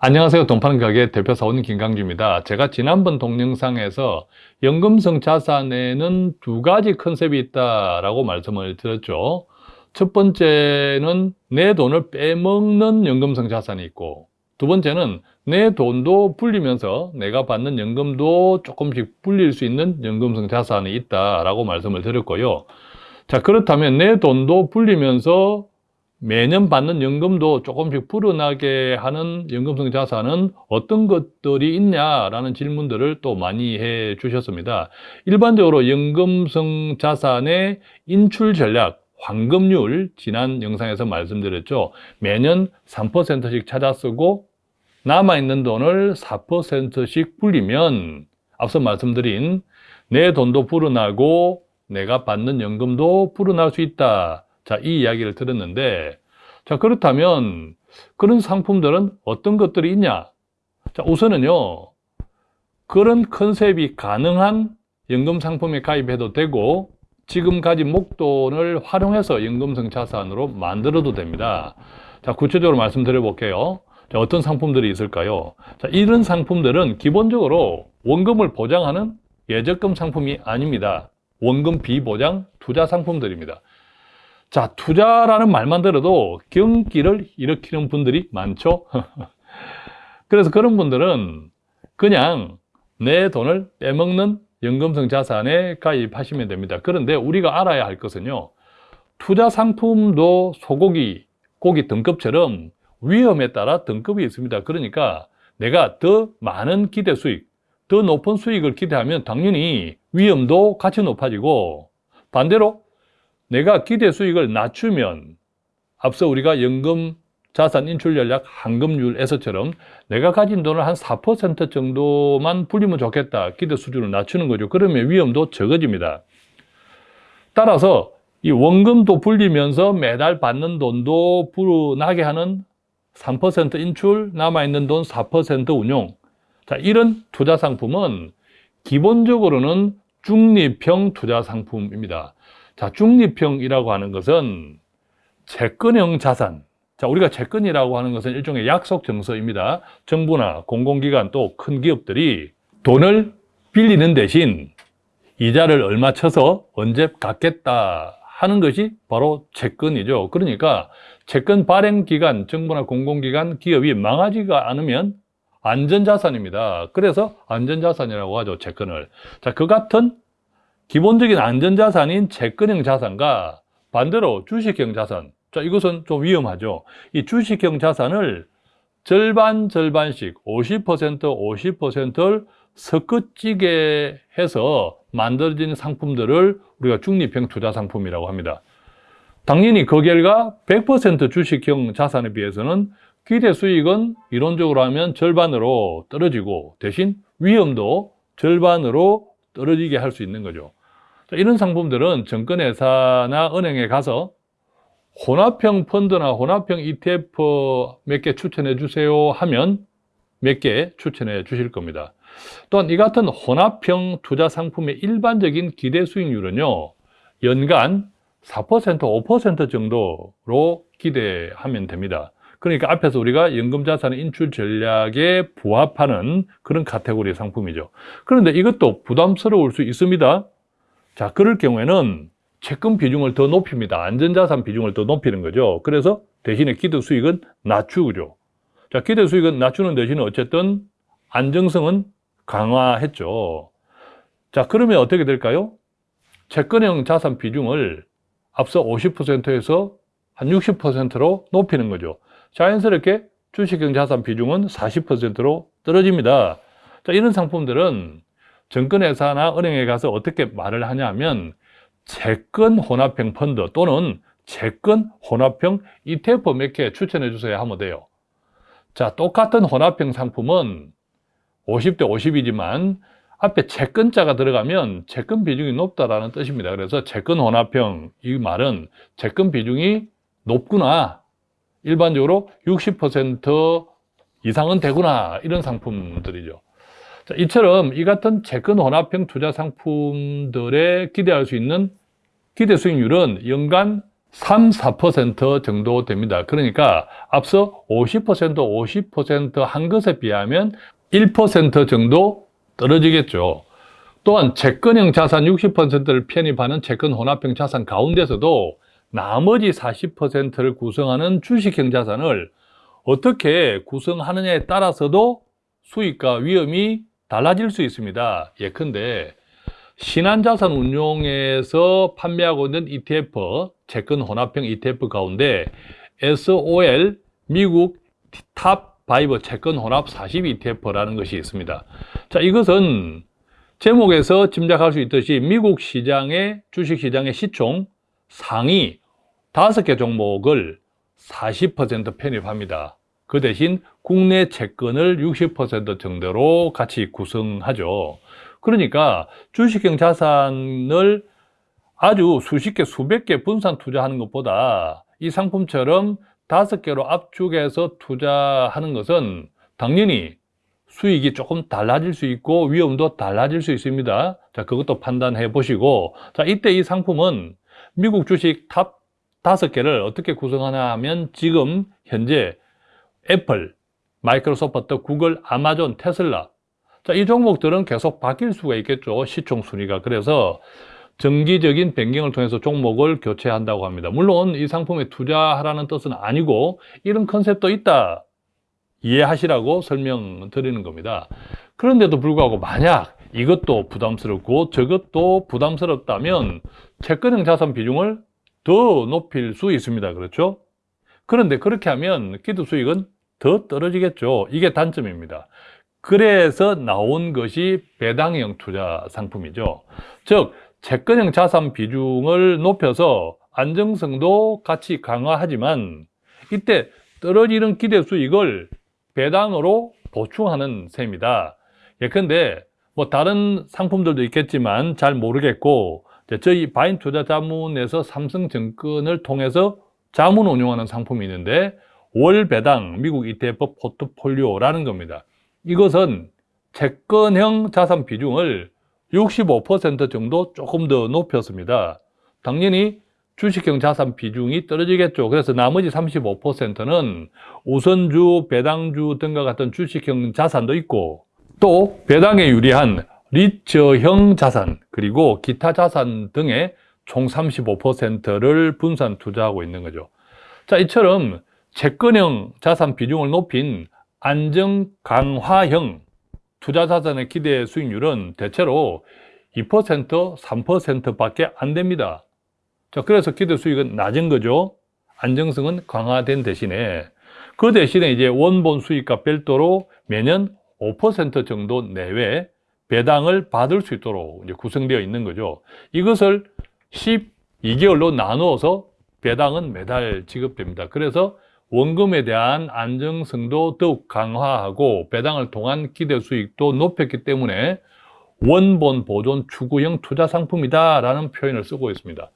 안녕하세요. 돈파는 가게 대표 사원님 김강주입니다. 제가 지난번 동영상에서 연금성 자산에는 두 가지 컨셉이 있다라고 말씀을 드렸죠. 첫 번째는 내 돈을 빼먹는 연금성 자산이 있고 두 번째는 내 돈도 불리면서 내가 받는 연금도 조금씩 불릴 수 있는 연금성 자산이 있다라고 말씀을 드렸고요. 자, 그렇다면 내 돈도 불리면서 매년 받는 연금도 조금씩 불어나게 하는 연금성 자산은 어떤 것들이 있냐라는 질문들을 또 많이 해 주셨습니다. 일반적으로 연금성 자산의 인출 전략, 환급률 지난 영상에서 말씀드렸죠. 매년 3%씩 찾아 쓰고 남아있는 돈을 4%씩 불리면 앞서 말씀드린 내 돈도 불어나고 내가 받는 연금도 불어날 수 있다. 자, 이 이야기를 들었는데, 자, 그렇다면 그런 상품들은 어떤 것들이 있냐? 자, 우선은요, 그런 컨셉이 가능한 연금 상품에 가입해도 되고, 지금 가진 목돈을 활용해서 연금성 자산으로 만들어도 됩니다. 자, 구체적으로 말씀드려 볼게요. 자, 어떤 상품들이 있을까요? 자, 이런 상품들은 기본적으로 원금을 보장하는 예적금 상품이 아닙니다. 원금 비보장 투자 상품들입니다. 자, 투자라는 말만 들어도 경기를 일으키는 분들이 많죠. 그래서 그런 분들은 그냥 내 돈을 빼먹는 연금성 자산에 가입하시면 됩니다. 그런데 우리가 알아야 할 것은요. 투자 상품도 소고기, 고기 등급처럼 위험에 따라 등급이 있습니다. 그러니까 내가 더 많은 기대 수익, 더 높은 수익을 기대하면 당연히 위험도 같이 높아지고 반대로 내가 기대 수익을 낮추면 앞서 우리가 연금 자산 인출 전략 환급률에서처럼 내가 가진 돈을 한 4% 정도만 불리면 좋겠다. 기대 수준을 낮추는 거죠. 그러면 위험도 적어집니다. 따라서 이 원금도 불리면서 매달 받는 돈도 불어나게 하는 3% 인출, 남아있는 돈 4% 운용. 자, 이런 투자 상품은 기본적으로는 중립형 투자 상품입니다. 자, 중립형이라고 하는 것은 채권형 자산. 자, 우리가 채권이라고 하는 것은 일종의 약속 정서입니다. 정부나 공공기관 또 큰 기업들이 돈을 빌리는 대신 이자를 얼마 쳐서 언제 갚겠다 하는 것이 바로 채권이죠. 그러니까 채권 발행 기간, 정부나 공공기관, 기업이 망하지가 않으면 안전자산입니다. 그래서 안전자산이라고 하죠, 채권을. 자, 그 같은 기본적인 안전자산인 채권형 자산과 반대로 주식형 자산. 자, 이것은 좀 위험하죠. 이 주식형 자산을 절반 절반씩 50% 50%를 섞어찌게 해서 만들어진 상품들을 우리가 중립형 투자 상품이라고 합니다. 당연히 그 결과 100% 주식형 자산에 비해서는 기대 수익은 이론적으로 하면 절반으로 떨어지고 대신 위험도 절반으로 떨어지게 할 수 있는 거죠. 이런 상품들은 증권회사나 은행에 가서 혼합형 펀드나 혼합형 ETF 몇 개 추천해 주세요 하면 몇 개 추천해 주실 겁니다. 또한 이 같은 혼합형 투자 상품의 일반적인 기대 수익률은요, 연간 4% 5% 정도로 기대하면 됩니다. 그러니까 앞에서 우리가 연금자산 인출 전략에 부합하는 그런 카테고리 상품이죠. 그런데 이것도 부담스러울 수 있습니다. 자, 그럴 경우에는 채권 비중을 더 높입니다. 안전자산 비중을 더 높이는 거죠. 그래서 대신에 기대 수익은 낮추죠. 자, 기대 수익은 낮추는 대신에 어쨌든 안정성은 강화했죠. 자, 그러면 어떻게 될까요? 채권형 자산 비중을 앞서 50%에서 한 60%로 높이는 거죠. 자연스럽게 주식형 자산 비중은 40%로 떨어집니다. 자, 이런 상품들은 증권회사나 은행에 가서 어떻게 말을 하냐면 채권 혼합형 펀드 또는 채권 혼합형 ETF 몇 개 추천해 주세요 하면 돼요. 자, 똑같은 혼합형 상품은 50대 50이지만 앞에 채권자가 들어가면 채권 비중이 높다라는 뜻입니다. 그래서 채권 혼합형 이 말은 채권 비중이 높구나. 일반적으로 60% 이상은 되구나. 이런 상품들이죠. 자, 이처럼 이 같은 채권 혼합형 투자 상품들에 기대할 수 있는 기대 수익률은 연간 3, 4% 정도 됩니다. 그러니까 앞서 50%, 50%한 것에 비하면 1% 정도 떨어지겠죠. 또한 채권형 자산 60%를 편입하는 채권 혼합형 자산 가운데서도 나머지 40%를 구성하는 주식형 자산을 어떻게 구성하느냐에 따라서도 수익과 위험이 달라질 수 있습니다. 예컨대 신한자산 운용에서 판매하고 있는 ETF, 채권 혼합형 ETF 가운데 SOL 미국 top five 채권 혼합 40 ETF라는 것이 있습니다. 자, 이것은 제목에서 짐작할 수 있듯이 미국 시장의 주식 시장의 시총 상위 5개 종목을 40% 편입합니다. 그 대신 국내 채권을 60% 정도로 같이 구성하죠. 그러니까 주식형 자산을 아주 수십 개, 수백 개 분산 투자하는 것보다 이 상품처럼 다섯 개로 압축해서 투자하는 것은 당연히 수익이 조금 달라질 수 있고 위험도 달라질 수 있습니다. 자, 그것도 판단해 보시고 자, 이때 이 상품은 미국 주식 top 다섯 개를 어떻게 구성하냐 하면 지금 현재 애플, 마이크로소프트, 구글, 아마존, 테슬라 자, 이 종목들은 계속 바뀔 수가 있겠죠. 시총 순위가. 그래서 정기적인 변경을 통해서 종목을 교체한다고 합니다. 물론 이 상품에 투자하라는 뜻은 아니고 이런 컨셉도 있다. 이해하시라고 설명드리는 겁니다. 그런데도 불구하고 만약 이것도 부담스럽고 저것도 부담스럽다면 채권형 자산 비중을 더 높일 수 있습니다. 그렇죠? 그런데 그렇게 하면 기도 수익은 더 떨어지겠죠. 이게 단점입니다. 그래서 나온 것이 배당형 투자 상품이죠. 즉, 채권형 자산 비중을 높여서 안정성도 같이 강화하지만 이때 떨어지는 기대 수익을 배당으로 보충하는 셈이다. 예컨대 뭐 다른 상품들도 있겠지만 잘 모르겠고 저희 바인 투자 자문에서 삼성증권을 통해서 자문 운용하는 상품이 있는데 월 배당 미국 ETF 포트폴리오라는 겁니다. 이것은 채권형 자산 비중을 65% 정도 조금 더 높였습니다. 당연히 주식형 자산 비중이 떨어지겠죠. 그래서 나머지 35%는 우선주, 배당주 등과 같은 주식형 자산도 있고 또 배당에 유리한 리처형 자산 그리고 기타 자산 등의 총 35%를 분산 투자하고 있는 거죠. 자, 이처럼 채권형 자산 비중을 높인 안정 강화형 투자 자산의 기대 수익률은 대체로 2%, 3%밖에 안 됩니다. 자, 그래서 기대 수익은 낮은 거죠. 안정성은 강화된 대신에 그 대신에 이제 원본 수익과 별도로 매년 5% 정도 내외 배당을 받을 수 있도록 구성되어 있는 거죠. 이것을 12개월로 나누어서 배당은 매달 지급됩니다. 그래서 원금에 대한 안정성도 더욱 강화하고 배당을 통한 기대 수익도 높였기 때문에 원본 보존 추구형 투자 상품이다라는 표현을 쓰고 있습니다.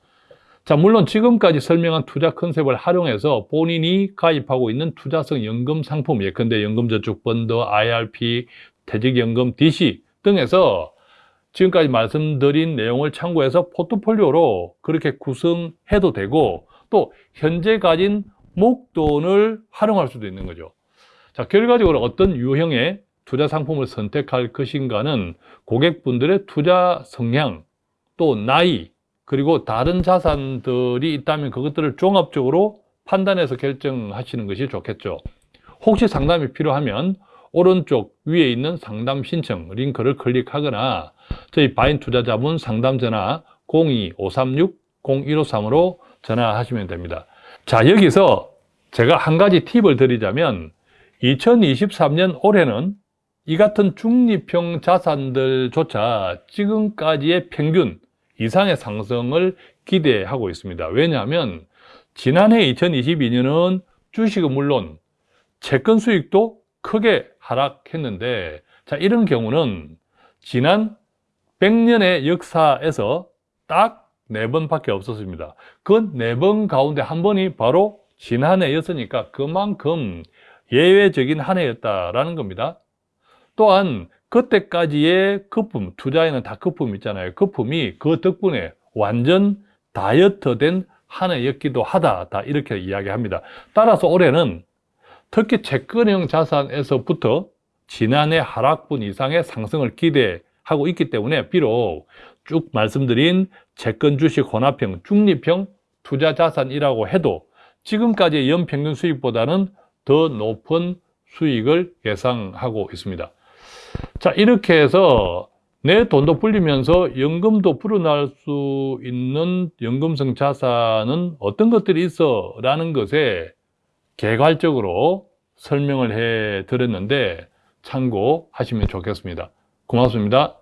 자, 물론 지금까지 설명한 투자 컨셉을 활용해서 본인이 가입하고 있는 투자성 연금 상품, 예컨대 연금저축펀드, IRP, 퇴직연금, DC 등에서 지금까지 말씀드린 내용을 참고해서 포트폴리오로 그렇게 구성해도 되고 또 현재 가진 목돈을 활용할 수도 있는 거죠. 자, 결과적으로 어떤 유형의 투자 상품을 선택할 것인가는 고객분들의 투자 성향, 또 나이, 그리고 다른 자산들이 있다면 그것들을 종합적으로 판단해서 결정하시는 것이 좋겠죠. 혹시 상담이 필요하면 오른쪽 위에 있는 상담 신청 링크를 클릭하거나 저희 바인 투자자분 상담 전화 02-536-0153으로 전화하시면 됩니다. 자, 여기서 제가 한 가지 팁을 드리자면 2023년 올해는 이 같은 중립형 자산들조차 지금까지의 평균 이상의 상승을 기대하고 있습니다. 왜냐하면 지난해 2022년은 주식은 물론 채권 수익도 크게 하락했는데 자 이런 경우는 지난 100년의 역사에서 딱 네 번밖에 없었습니다. 그 네 번 가운데 한 번이 바로 지난해였으니까 그만큼 예외적인 한 해였다라는 겁니다. 또한 그때까지의 거품, 투자에는 다 거품 있잖아요. 거품이 그 덕분에 완전 다이어트된 한 해였기도 하다. 다 이렇게 이야기합니다. 따라서 올해는 특히 채권형 자산에서부터 지난해 하락분 이상의 상승을 기대하고 있기 때문에 비록 쭉 말씀드린 채권 주식 혼합형 중립형 투자 자산이라고 해도 지금까지의 연평균 수익보다는 더 높은 수익을 예상하고 있습니다. 자, 이렇게 해서 내 돈도 불리면서 연금도 불어날 수 있는 연금성 자산은 어떤 것들이 있어? 라는 것에 개괄적으로 설명을 해 드렸는데 참고하시면 좋겠습니다. 고맙습니다.